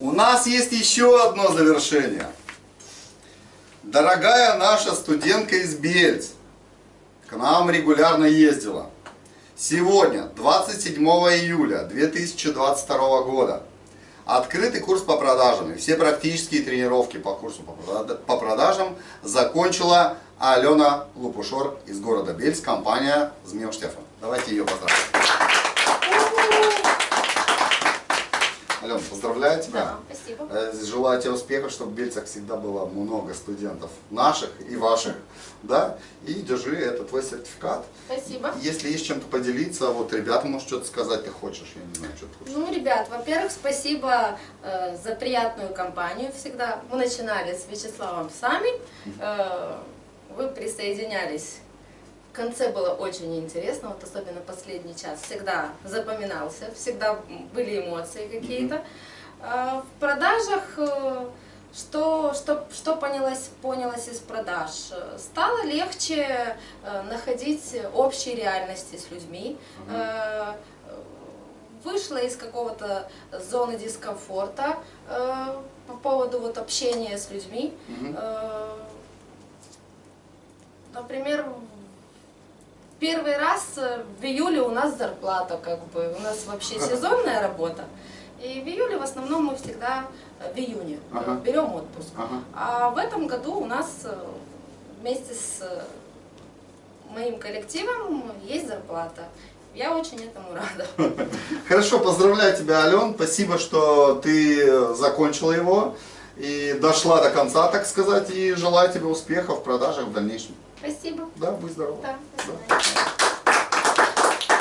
У нас есть еще одно завершение. Дорогая наша студентка из Бельц к нам регулярно ездила. Сегодня, 27 июля 2022 года, открытый курс по продажам и все практические тренировки по курсу по прода- по продажам закончила Алена Лупушор из города Бельц, компания Змеев Штефан. Давайте ее поздравим. Алена, поздравляю тебя. Да, спасибо. Э, Желаю тебе успехов, чтобы в Бельцах всегда было много студентов наших и ваших, да, и держи, это твой сертификат. Спасибо. Если есть чем-то поделиться, вот ребятам, может, что-то сказать ты хочешь, я не знаю, что ты хочешь. Ну, ребят, во-первых, спасибо э, за приятную компанию всегда. Мы начинали с Вячеславом сами. Э, вы присоединялись. В конце было очень интересно, вот особенно последний час. Всегда запоминался, всегда были эмоции какие-то. А в продажах, э, что, что, что понялось, понялось из продаж? Стало легче э, находить общие реальности с людьми. Э, Вышла из какого-то зоны дискомфорта по поводу вот общения с людьми. Например, первый раз э, в июле у нас зарплата, как бы, у нас вообще сезонная работа. И в июле в основном мы всегда э, в июне э, Ага. берем отпуск. Ага. А в этом году у нас вместе с моим коллективом есть зарплата. Я очень этому рада. Хорошо, поздравляю тебя, Ален, спасибо, что ты закончила его и дошла до конца, так сказать, и желаю тебе успехов в продажах в дальнейшем. Спасибо. Да, будь здоров. Да, до свидания.